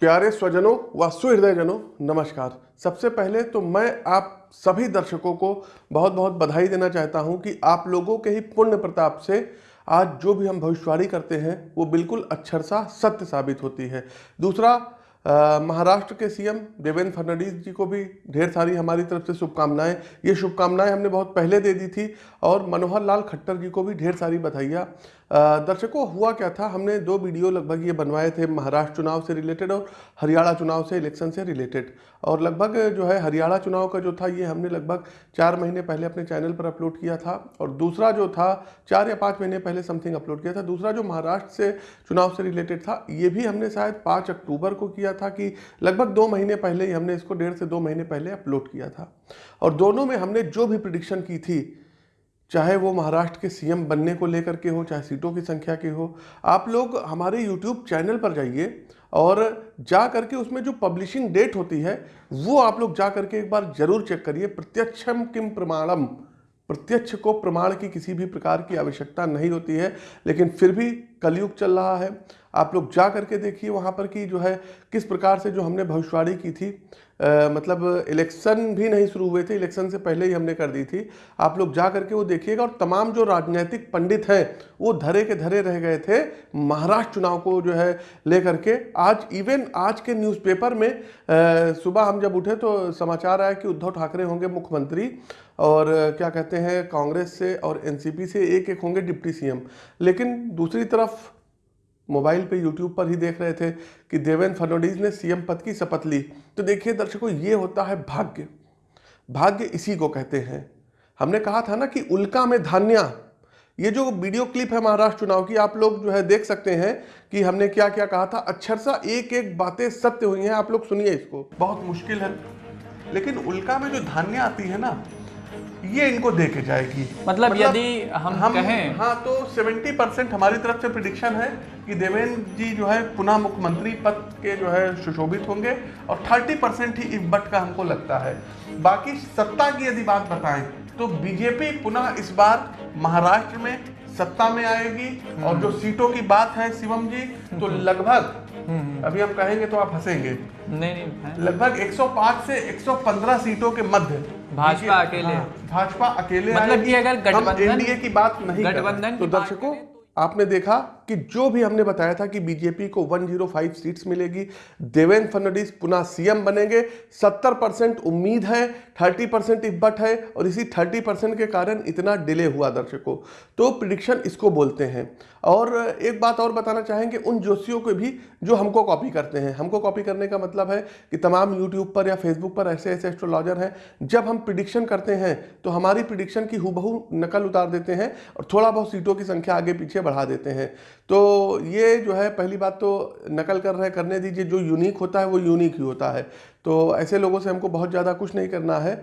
प्यारे स्वजनों व सुहृदयजनों, नमस्कार। सबसे पहले तो मैं आप सभी दर्शकों को बहुत बहुत बधाई देना चाहता हूँ कि आप लोगों के ही पुण्य प्रताप से आज जो भी हम भविष्यवाणी करते हैं, वो बिल्कुल अक्षरशा सत्य साबित होती है। दूसरा महाराष्ट्र के सीएम देवेंद्र फडणवीस जी को भी ढेर सारी हमारी तरफ़ से शुभकामनाएँ। ये शुभकामनाएँ हमने बहुत पहले दे दी थी और मनोहर लाल खट्टर जी को भी ढेर सारी बधाइयाँ। दर्शकों, हुआ क्या था? हमने दो वीडियो लगभग ये बनवाए थे, महाराष्ट्र चुनाव से रिलेटेड और हरियाणा चुनाव से इलेक्शन से रिलेटेड। और लगभग जो है हरियाणा चुनाव का जो था, ये हमने लगभग चार महीने पहले अपने चैनल पर अपलोड किया था और दूसरा जो था, चार या पाँच महीने पहले समथिंग अपलोड किया था। दूसरा जो महाराष्ट्र से चुनाव से रिलेटेड था, ये भी हमने शायद पाँच अक्टूबर को किया था कि लगभग दो महीने पहले ही हमने इसको, डेढ़ से दो महीने पहले अपलोड किया था। और दोनों में हमने जो भी प्रिडिक्शन की थी, चाहे वो महाराष्ट्र के सीएम बनने को लेकर के हो, चाहे सीटों की संख्या की हो, आप लोग हमारे यूट्यूब चैनल पर जाइए और जा करके उसमें जो पब्लिशिंग डेट होती है, वो आप लोग जा करके एक बार ज़रूर चेक करिए। प्रत्यक्षम किम प्रमाणम प्रत्यक्ष को प्रमाण की किसी भी प्रकार की आवश्यकता नहीं होती है लेकिन फिर भी कलयुग चल रहा है। आप लोग जा करके देखिए वहाँ पर कि जो है किस प्रकार से जो हमने भविष्यवाणी की थी। अ, मतलब इलेक्शन भी नहीं शुरू हुए थे इलेक्शन से पहले ही हमने कर दी थी। आप लोग जा करके वो देखिएगा और तमाम जो राजनीतिक पंडित हैं वो धरे के धरे रह गए थे महाराष्ट्र चुनाव को जो है लेकर के। आज इवन आज के न्यूज़पेपर में सुबह हम जब उठे तो समाचार आया कि उद्धव ठाकरे होंगे मुख्यमंत्री। और क्या कहते हैं, कांग्रेस से और एनसीपी से एक एक होंगे डिप्टी सीएम। लेकिन दूसरी तरफ़ मोबाइल पे, यूट्यूब पर ही देख रहे थे कि देवेंद्र फडणवीस ने सीएम पद की शपथ ली। तो देखिए दर्शकों, ये होता है भाग्य। भाग्य इसी को कहते हैं। हमने कहा था ना कि उल्का में धान्या। ये जो वीडियो क्लिप है महाराष्ट्र चुनाव की, आप लोग जो है देख सकते हैं कि हमने क्या क्या कहा था। अक्षरशा एक एक बातें सत्य हुई हैं, आप लोग सुनिए इसको। बहुत मुश्किल है। लेकिन उल्का में जो धान्य आती है ना ये इनको दे के जाएगी। मतलब यदि हम हम कहें- हाँ तो 70 परसेंट हमारी तरफ़ से प्रिडिक्शन है कि देवेंद्र जी जो है पुनः मुख्यमंत्री पद के जो है सुशोभित होंगे और 30 परसेंट ही इस बट का हमको लगता है। बाकी सत्ता की यदि बात बताएँ तो बीजेपी पुनः इस बार महाराष्ट्र में सत्ता में आएगी और जो सीटों की बात है शिवम जी तो लगभग अभी हम कहेंगे तो आप हंसेंगे। नहीं नहीं। लगभग 105 से 115 सीटों के मध्य भाजपा अकेले। हाँ, भाजपा अकेले मतलब की कि अगर गठबंधन- एनडीए की बात नहीं गठबंधन तो दर्शकों आपने देखा कि जो भी हमने बताया था कि बीजेपी को 105 सीट्स मिलेगी, देवेंद्र फडणवीस पुनः सीएम बनेंगे 70 परसेंट उम्मीद है 30 परसेंट इब्बट है, और इसी 30 परसेंट के कारण इतना डिले हुआ दर्शकों। तो प्रिडिक्शन इसको बोलते हैं। और एक बात और बताना चाहेंगे, उन जोशियों को भी जो हमको कॉपी करते हैं। हमको कॉपी करने का मतलब है कि तमाम यूट्यूब पर या फेसबुक पर ऐसे ऐसे एस्ट्रोलॉजर हैं, जब हम प्रिडिक्शन करते हैं तो हमारी प्रिडिक्शन की हूबहू नकल उतार देते हैं और थोड़ा बहुत सीटों की संख्या आगे पीछे बढ़ा देते हैं। तो ये जो है, पहली बात तो नकल कर रहे, करने दीजिए, जो यूनिक होता है, वो यूनिक ही होता है। तो ऐसे लोगों से हमको बहुत ज़्यादा कुछ नहीं करना है।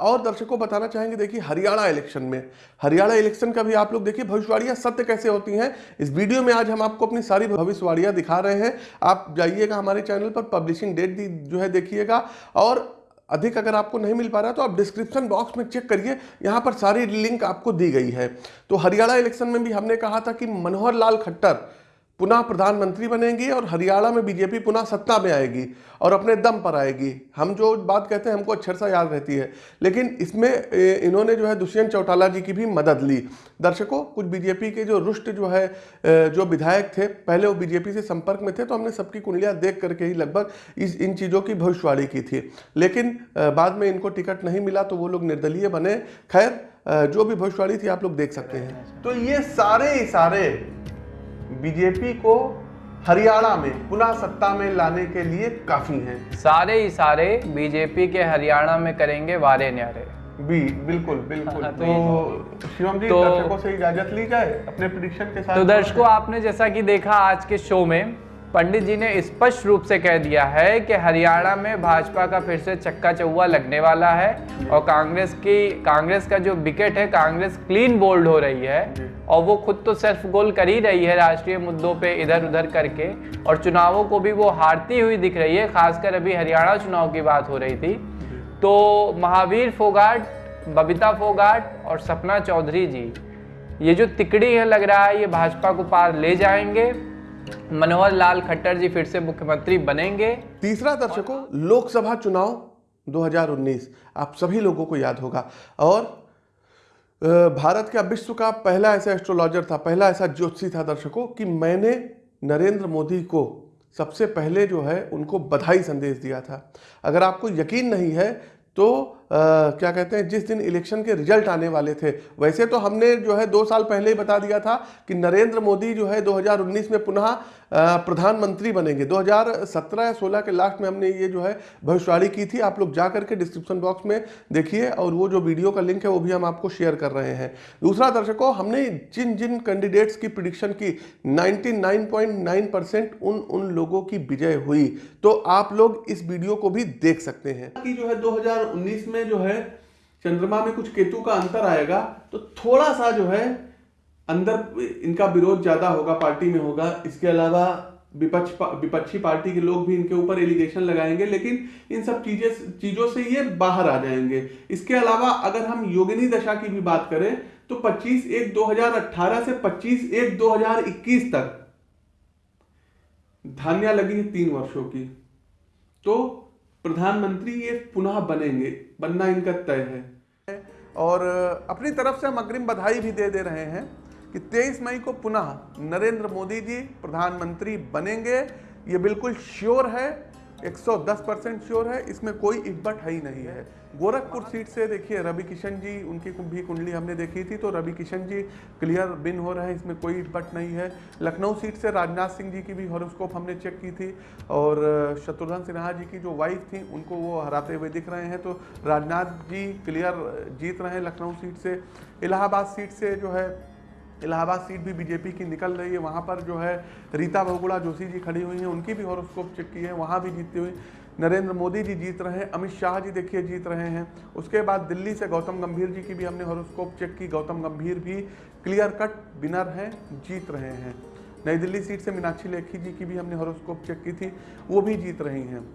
और दर्शकों को बताना चाहेंगे, देखिए, हरियाणा इलेक्शन में। हरियाणा इलेक्शन का भी आप लोग देखिए, भविष्यवाणियाँ सत्य कैसे होती हैं। इस वीडियो में आज हम आपको अपनी सारी भविष्यवाणियाँ दिखा रहे हैं। आप जाइएगा हमारे चैनल पर पब्लिशिंग डेट जो है देखिएगा। और अधिक अगर आपको नहीं मिल पा रहा तो आप डिस्क्रिप्शन बॉक्स में चेक करिए। यहाँ पर सारी लिंक आपको दी गई है। तो हरियाणा इलेक्शन में भी हमने कहा था कि मनोहर लाल खट्टर पुनः प्रधानमंत्री बनेंगी और हरियाणा में बीजेपी पुनः सत्ता में आएगी और अपने दम पर आएगी। हम जो बात कहते हैं, हमको अक्षर सा याद रहती है। लेकिन इसमें इन्होंने जो है दुष्यंत चौटाला जी की भी मदद ली। दर्शकों, कुछ बीजेपी के जो रुष्ट जो है जो विधायक थे, पहले वो बीजेपी से संपर्क में थे तो हमने सबकी कुंडलियाँ देख करके ही लगभग इस, इन चीज़ों की भविष्यवाणी की थी। लेकिन बाद में इनको टिकट नहीं मिला तो वो लोग निर्दलीय बने। खैर जो भी भविष्यवाणी थी, आप लोग देख सकते हैं। तो ये सारे सारे बीजेपी को हरियाणा में पुनः सत्ता में लाने के लिए काफ़ी हैं। सारे ही सारे बीजेपी के हरियाणा में करेंगे वारे न्यारे। बी बिल्कुल बिल्कुल। हाँ, तो तो शिवम जी तो- दर्शकों से इजाज़त ली जाए अपने प्रिडिक्शन के साथ? तो दर्शकों आपने जैसा कि देखा आज के शो में पंडित जी ने स्पष्ट रूप से कह दिया है कि हरियाणा में भाजपा का फिर से चक्का चौवा लगने वाला है और कांग्रेस की, कांग्रेस का जो विकेट है, कांग्रेस क्लीन बोल्ड हो रही है और वो खुद तो सेल्फ गोल कर ही रही है राष्ट्रीय मुद्दों पे इधर उधर करके और चुनावों को भी वो हारती हुई दिख रही है, खासकर अभी हरियाणा चुनाव की बात हो रही थी। तो महावीर फोगाट, बबीता फोगाट और सपना चौधरी जी, ये जो तिकड़ी है लग रहा है, ये भाजपा को पार ले जाएँगे। मनोहर लाल खट्टर जी फिर से मुख्यमंत्री बनेंगे। तीसरा दर्शकों, लोकसभा चुनाव 2019 आप सभी लोगों को याद होगा। और भारत का विश्व का पहला ऐसा एस्ट्रोलॉजर था, पहला ऐसा ज्योतिषी था दर्शकों, कि मैंने नरेंद्र मोदी को सबसे पहले जो है, उनको बधाई संदेश दिया था। अगर आपको यकीन नहीं है तो अ, क्या कहते हैं जिस दिन इलेक्शन के रिज़ल्ट आने वाले थे वैसे तो हमने जो है दो साल पहले ही बता दिया था कि नरेंद्र मोदी जो है 2019 में पुनः प्रधानमंत्री बनेंगे। 2017 या 16 के लास्ट में हमने ये जो है भविष्यवाणी की थी। आप लोग जा करके डिस्क्रिप्शन बॉक्स में देखिए और वो जो वीडियो का लिंक है वो भी हम आपको शेयर कर रहे हैं। दूसरा दर्शकों हमने जिन जिन कैंडिडेट्स की प्रिडिक्शन की 99.9 परसेंट उन उन लोगों की विजय हुई। तो आप लोग इस वीडियो को भी देख सकते हैं। कि जो है 2019 में जो है, चंद्रमा में कुछ केतु का अंतर आएगा तो थोड़ा सा जो है, अंदर इनका विरोध ज़्यादा होगा, पार्टी में होगा। इसके अलावा विपक्ष विपक्षी पार्टी के लोग भी इनके ऊपर एलिगेशन लगाएँगे, लेकिन इन सब चीज़ें, चीज़ों से ये बाहर आ जाएँगे। इसके अलावा अगर हम योगिनी दशा की भी बात करें तो 25 एक 2018 से 25 एक 2021 तक, धान्या लगी है तीन वर्षों की। तो प्रधानमंत्री ये पुनः बनेंगे, बनना इनका तय है। और अपनी तरफ़ से हम अग्रिम बधाई भी दे दे रहे हैं कि 23 मई को पुनः नरेंद्र मोदी जी प्रधानमंत्री बनेंगे। ये बिल्कुल श्योर है 110 परसेंट श्योर है, इसमें कोई इब्बट है ही नहीं है। गोरखपुर सीट से देखिए रवि किशन जी, उनकी भी कुंडली हमने देखी थी तो रवि किशन जी क्लियर बिन हो रहे हैं, इसमें कोई इब्बट नहीं है। लखनऊ सीट से राजनाथ सिंह जी की भी हॉरोस्कोप हमने चेक की थी, और शत्रुघ्न सिन्हा जी की जो वाइफ थी, उनको वो हराते हुए दिख रहे हैं तो राजनाथ जी क्लियर जीत रहे हैं लखनऊ सीट से। इलाहाबाद सीट से जो है इलाहाबाद सीट भी बीजेपी की निकल रही है। वहाँ पर जो है रीता बहुगुड़ा जोशी जी खड़ी हुई हैं। उनकी भी हॉरोस्कोप चेक की है। वहाँ भी जीतती हुई नरेंद्र मोदी जी जीत रहे हैं। अमित शाह जी देखिए जीत रहे हैं। उसके बाद दिल्ली से गौतम गंभीर जी की भी हमने हॉरोस्कोप चेक की। गौतम गंभीर भी क्लियर कट विनर हैं, जीत रहे हैं। नई दिल्ली सीट से मीनाक्षी लेखी जी की भी हमने हॉरोस्कोप चेक की थी। वो भी जीत रही हैं।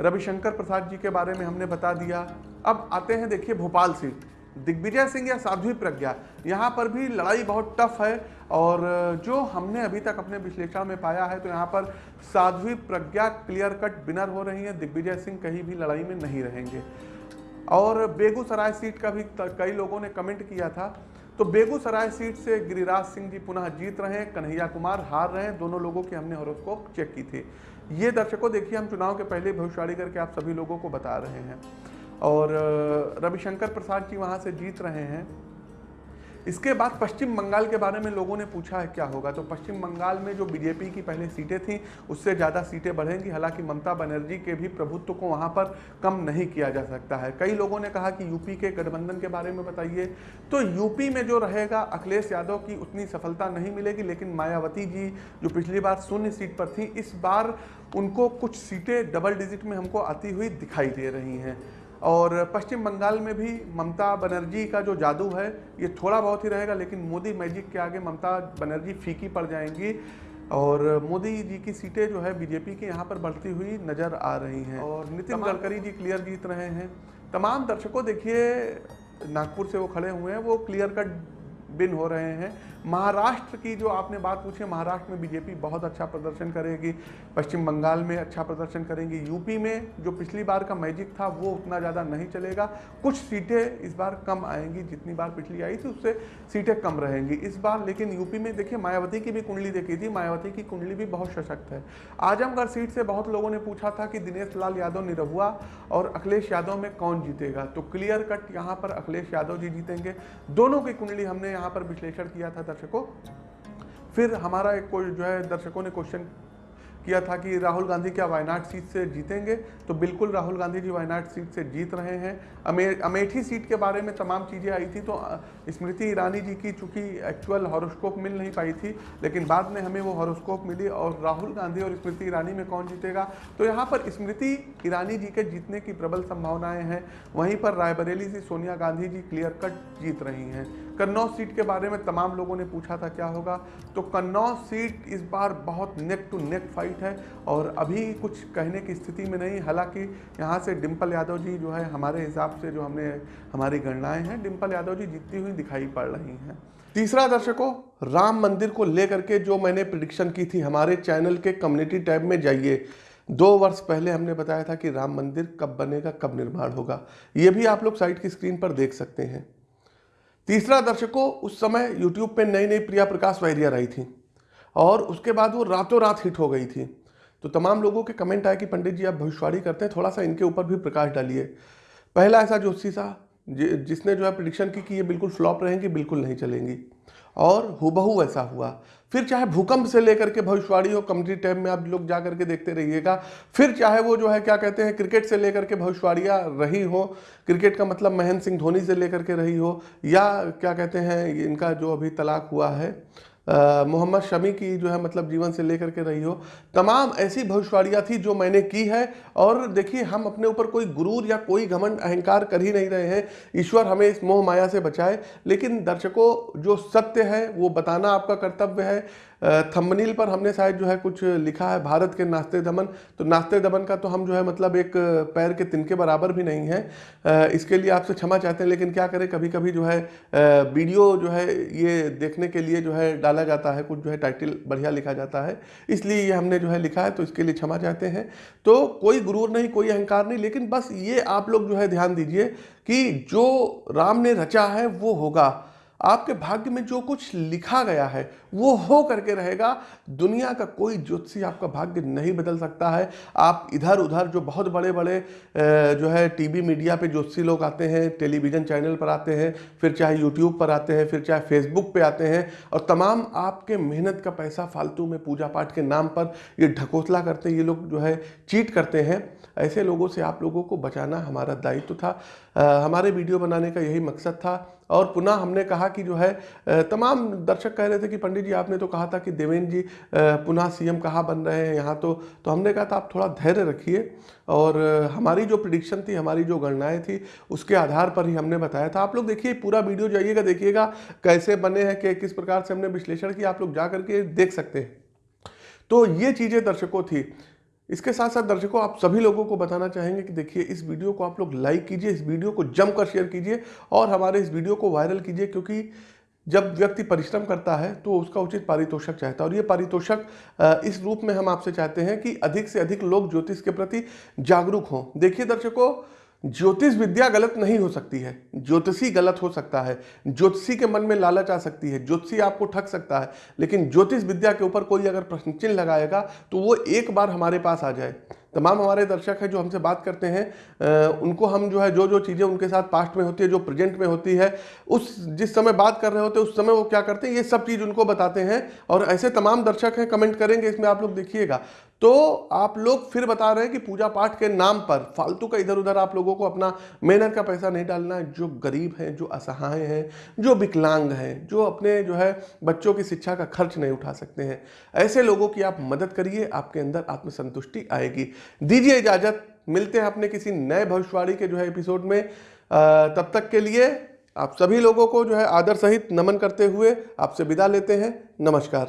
रविशंकर प्रसाद जी के बारे में हमने बता दिया। अब आते हैं, देखिए, भोपाल सीट दिग्विजय सिंह या साध्वी प्रज्ञा। यहाँ पर भी लड़ाई बहुत टफ है और जो हमने अभी तक अपने विश्लेषण में पाया है तो यहाँ पर Sadhvi Pragya clear cut winner हो रही है। दिग्विजय सिंह कहीं भी लड़ाई में नहीं रहेंगे। और बेगूसराय सीट का भी कई लोगों ने कमेंट किया था। तो बेगूसराय सीट से गिरिराज सिंह जी पुनः जीत रहे हैं, कन्हैया कुमार हार रहे हैं। दोनों लोगों की हमने हॉरोस्कोप चेक की थी। ये दर्शकों, देखिए, हम चुनाव के पहले भविष्यवाणी करके आप सभी लोगों को बता रहे हैं। और रविशंकर प्रसाद जी वहाँ से जीत रहे हैं। इसके बाद पश्चिम बंगाल के बारे में लोगों ने पूछा है, क्या होगा? तो पश्चिम बंगाल में जो बीजेपी की पहले सीटें थीं, उससे ज़्यादा सीटें बढ़ेंगी। हालाँकि ममता बनर्जी के भी प्रभुत्व को वहाँ पर कम नहीं किया जा सकता है। कई लोगों ने कहा कि यूपी के गठबंधन के बारे में बताइए। तो यूपी में जो रहेगा, अखिलेश यादव की उतनी सफलता नहीं मिलेगी, लेकिन मायावती जी जो पिछली बार शून्य सीट पर थी, इस बार उनको कुछ सीटें डबल डिजिट में हमको आती हुई दिखाई दे रही हैं। और पश्चिम बंगाल में भी ममता बनर्जी का जो जादू है ये थोड़ा बहुत ही रहेगा लेकिन मोदी मैजिक के आगे ममता बनर्जी फीकी पड़ जाएँगी। और मोदी जी की सीटें जो है बीजेपी की यहाँ पर बढ़ती हुई नज़र आ रही हैं। और नितिन गडकरी जी क्लियर जीत रहे हैं। तमाम दर्शकों देखिए नागपुर से वो खड़े हुए हैं वो क्लियर कट बिन हो रहे हैं। महाराष्ट्र की जो आपने बात पूछी महाराष्ट्र में बीजेपी बहुत अच्छा प्रदर्शन करेगी, पश्चिम बंगाल में अच्छा प्रदर्शन करेंगी, यूपी में जो पिछली बार का मैजिक था, वो उतना ज़्यादा नहीं चलेगा। कुछ सीटें इस बार कम आएँगी, जितनी बार पिछली आई थी, उससे सीटें कम रहेंगी इस बार। लेकिन यूपी में देखिए, मायावती की भी कुंडली देखी थी, मायावती की कुंडली भी बहुत सशक्त है। आजमगढ़ सीट से बहुत लोगों ने पूछा था कि दिनेश लाल यादव निरहुआ और अखिलेश यादव में कौन जीतेगा? तो क्लियर कट यहाँ पर अखिलेश यादव जी जीतेंगे। दोनों की कुंडली हमने यहाँ पर विश्लेषण किया था दर्शकों। फिर हमारा एक जो है दर्शकों ने क्वेश्चन किया था कि राहुल गांधी क्या वायनाड सीट से जीतेंगे? तो बिल्कुल राहुल गांधी जी वायनाड सीट से जीत रहे हैं। अमे, अमेठी सीट के बारे में तमाम चीज़ें आई थी तो स्मृति ईरानी जी की चूँकि एक्चुअल हॉरोस्कोप मिल नहीं पाई थी, लेकिन बाद में हमें वो हॉरोस्कोप मिली और राहुल गांधी और स्मृति ईरानी में कौन जीतेगा? तो यहाँ पर स्मृति ईरानी जी के जीतने की प्रबल संभावनाएँ हैं। वहीं पर रायबरेली से सोनिया गांधी जी क्लियर कट जीत रही हैं। कन्नौज सीट के बारे में तमाम लोगों ने पूछा था क्या होगा? तो कन्नौज सीट इस बार बहुत नेक टू नेक फाइट है और अभी कुछ कहने की स्थिति में नहीं, हालाँकि यहाँ से डिम्पल यादव जी जो है, हमारे हिसाब से जो हमने, हमारी गणनाएँ हैं डिम्पल यादव जी जीतती हुई दिखाई पड़ रही हैं। तीसरा दर्शकों, राम मंदिर को लेकर के जो मैंने प्रिडिक्शन की थी, हमारे चैनल के कम्युनिटी टैब में जाइए। दो वर्ष पहले हमने बताया था कि राम मंदिर कब बनेगा, कब निर्माण होगा। ये भी आप लोग साइट की स्क्रीन पर देख सकते हैं। तीसरा दर्शकों, उस समय यूट्यूब पे नई नई प्रिया प्रकाश वायरियर आई थी। और उसके बाद वो रातों रात हिट हो गई थी। तो तमाम लोगों के कमेंट आए कि पंडित जी आप भविष्यवाणी करते हैं, थोड़ा सा इनके ऊपर भी प्रकाश डालिए। पहला ऐसा जोशी सा जिसने जो है प्रिडिक्शन की कि ये बिल्कुल फ्लॉप रहेंगी, बिल्कुल नहीं चलेंगी। और हुबहू ऐसा हुआ। फिर चाहे भूकंप से लेकर के भविष्यवाणी हो कम्युनिटी टैब में आप लोग जा करके देखते रहिएगा। फिर चाहे वो जो है, क्या कहते हैं क्रिकेट से लेकर के भविष्यवाणियाँ रही हो क्रिकेट का मतलब महेंद्र सिंह धोनी से लेकर के रही हो, या क्या कहते हैं इनका जो अभी तलाक हुआ है मोहम्मद शमी की जो है मतलब जीवन से लेकर के रही हो। तमाम ऐसी भविष्यवाणियाँ थी जो मैंने की है और देखिए, हम अपने ऊपर कोई गुरूर या कोई घमंड अहंकार कर ही नहीं रहे हैं। ईश्वर हमें इस मोह माया से बचाए, लेकिन दर्शकों, जो सत्य है, वो बताना आपका कर्तव्य है। थंबनील पर हमने शायद जो है कुछ लिखा है, भारत के नाश्ते दमन। तो नाश्ते दमन का तो हम जो है मतलब एक पैर के तिनके बराबर भी नहीं है। इसके लिए आपसे क्षमा चाहते हैं, लेकिन क्या करें? कभी कभी जो है वीडियो जो है, ये देखने के लिए जो है डाला जाता है, कुछ जो है टाइटल बढ़िया लिखा जाता है। इसलिए ये हमने जो है लिखा है तो इसके लिए क्षमा चाहते हैं। तो कोई गुरूर नहीं, कोई अहंकार नहीं, लेकिन बस ये आप लोग जो है ध्यान दीजिए कि जो राम ने रचा है, वो होगा। आपके भाग्य में जो कुछ लिखा गया है वो हो करके रहेगा। दुनिया का कोई ज्योतिषी आपका भाग्य नहीं बदल सकता है। आप इधर उधर जो बहुत बड़े बड़े जो है टीवी मीडिया पे ज्योतिषी लोग आते हैं टेलीविज़न चैनल पर आते हैं फिर चाहे यूट्यूब पर आते हैं फिर चाहे फेसबुक पे आते हैं और तमाम आपके मेहनत का पैसा फालतू में पूजा पाठ के नाम पर ये ढकोसला करते हैं ये लोग जो है चीट करते हैं। ऐसे लोगों से आप लोगों को बचाना हमारा दायित्व था। आ, हमारे वीडियो बनाने का यही मकसद था। और पुनः हमने कहा कि जो है तमाम दर्शक कह रहे थे कि पंडित जी, आपने तो कहा था कि देवेंद्र जी पुनः सीएम कहाँ बन रहे हैं यहाँ तो तो हमने कहा था आप थोड़ा धैर्य रखिए और हमारी जो प्रिडिक्शन थी, हमारी जो गणनाएँ थी, उसके आधार पर ही हमने बताया था। आप लोग देखिए, पूरा वीडियो जाइएगा, देखिएगा कैसे बने हैं कि किस प्रकार से हमने विश्लेषण किया, आप लोग जा करके देख सकते हैं। तो ये चीज़ें दर्शकों थी। इसके साथ साथ दर्शकों, आप सभी लोगों को बताना चाहेंगे कि देखिए, इस वीडियो को आप लोग लाइक कीजिए, इस वीडियो को जमकर शेयर कीजिए और हमारे इस वीडियो को वायरल कीजिए क्योंकि जब व्यक्ति परिश्रम करता है तो उसका उचित पारितोषक चाहता है। और ये पारितोषक इस रूप में हम आपसे चाहते हैं कि अधिक से अधिक लोग ज्योतिष के प्रति जागरूक हों। देखिए दर्शकों ज्योतिष विद्या गलत नहीं हो सकती है। ज्योतिषी गलत हो सकता है। ज्योतिषी के मन में लालच आ सकती है। ज्योतिषी आपको ठग सकता है। लेकिन ज्योतिष विद्या के ऊपर कोई अगर प्रश्न चिन्ह लगाएगा तो वो एक बार हमारे पास आ जाए। तमाम हमारे दर्शक हैं जो हमसे बात करते हैं उनको हम जो है जो जो चीज़ें उनके साथ पास्ट में होती है, जो प्रेजेंट में होती है, उस, जिस समय बात कर रहे होते हैं, उस समय वो क्या करते हैं, ये सब चीज़ उनको बताते हैं। और ऐसे तमाम दर्शक हैं कमेंट करेंगे, इसमें आप लोग देखिएगा। तो आप लोग फिर बता रहे हैं कि पूजा पाठ के नाम पर, फालतू का इधर उधर आप लोगों को अपना मेहनत का पैसा नहीं डालना है। जो गरीब हैं, जो असहाय हैं, जो विकलांग हैं, जो अपने जो है बच्चों की शिक्षा का खर्च नहीं उठा सकते हैं, ऐसे लोगों की आप मदद करिए, आपके अंदर आत्मसंतुष्टि आएगी। दीजिए इजाज़त। मिलते हैं अपने किसी नए भविष्यवाणी के जो है एपिसोड में। तब तक के लिए आप सभी लोगों को जो है आदर सहित नमन करते हुए आपसे विदा लेते हैं। नमस्कार।